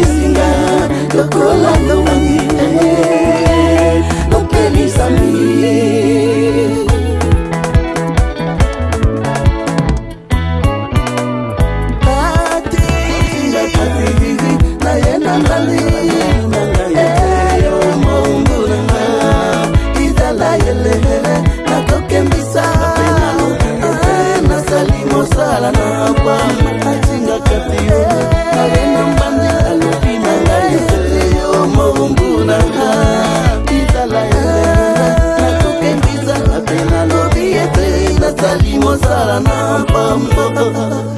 bisinga lokola ezali mosala na pamba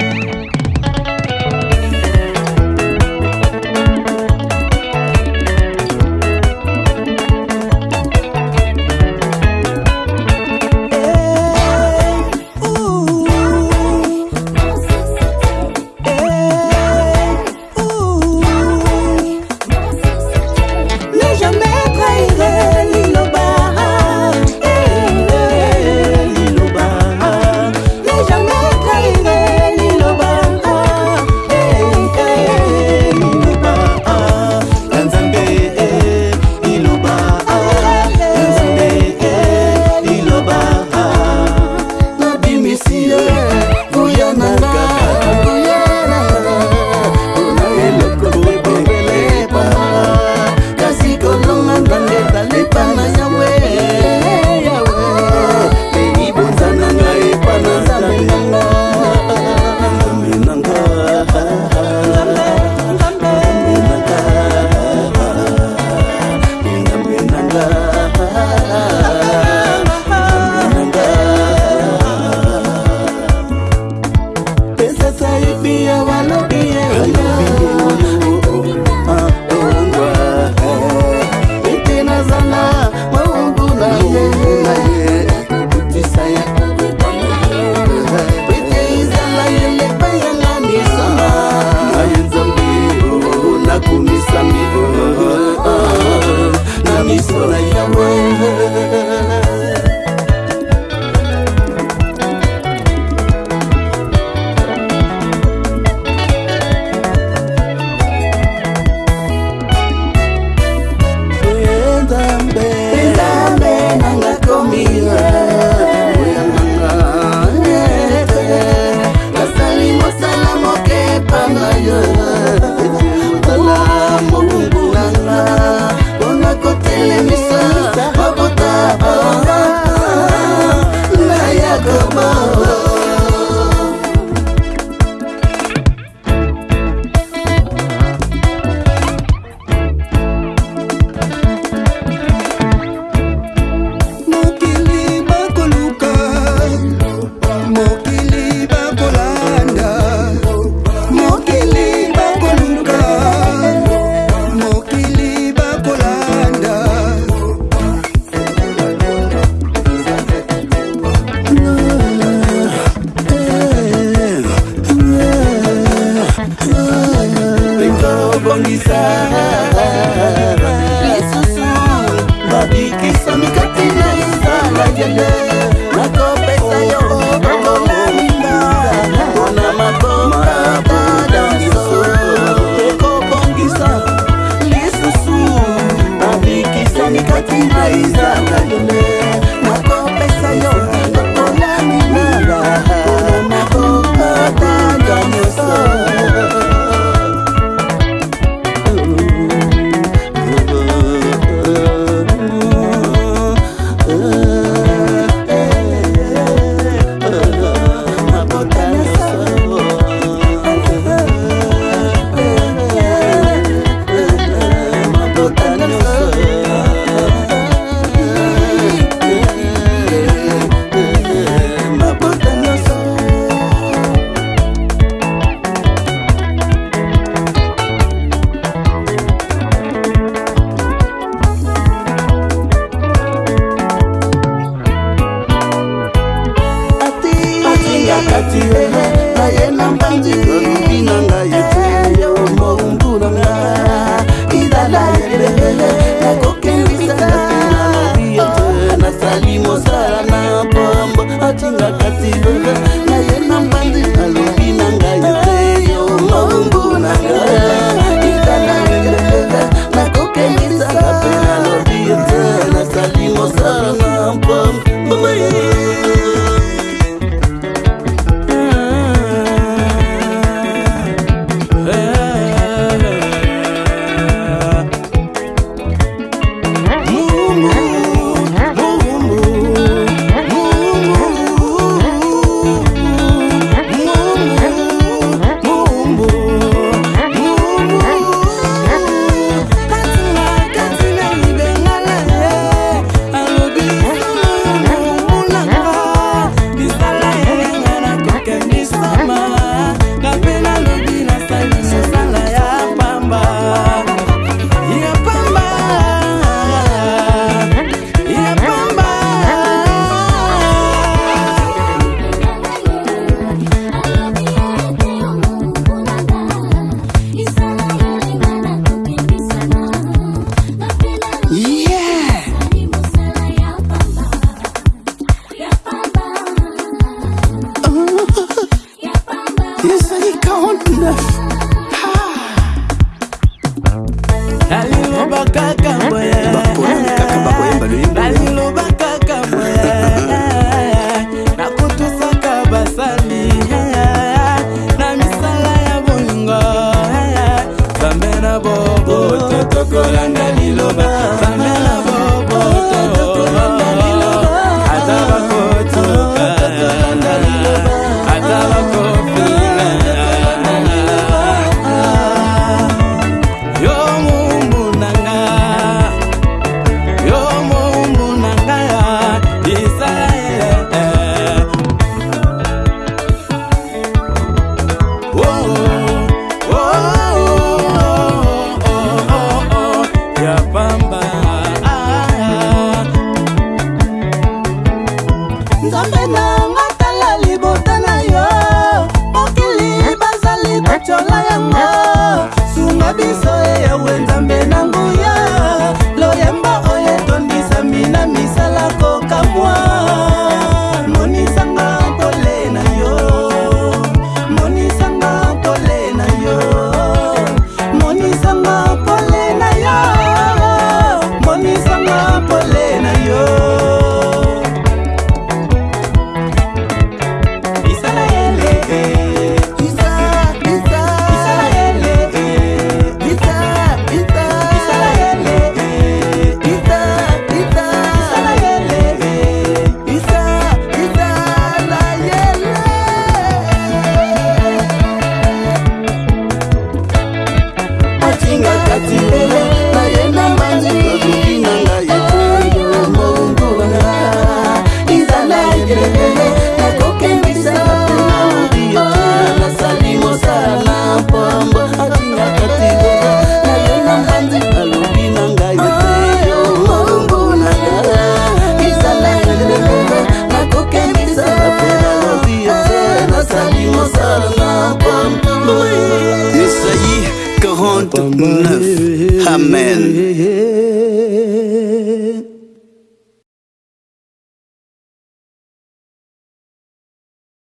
Amen.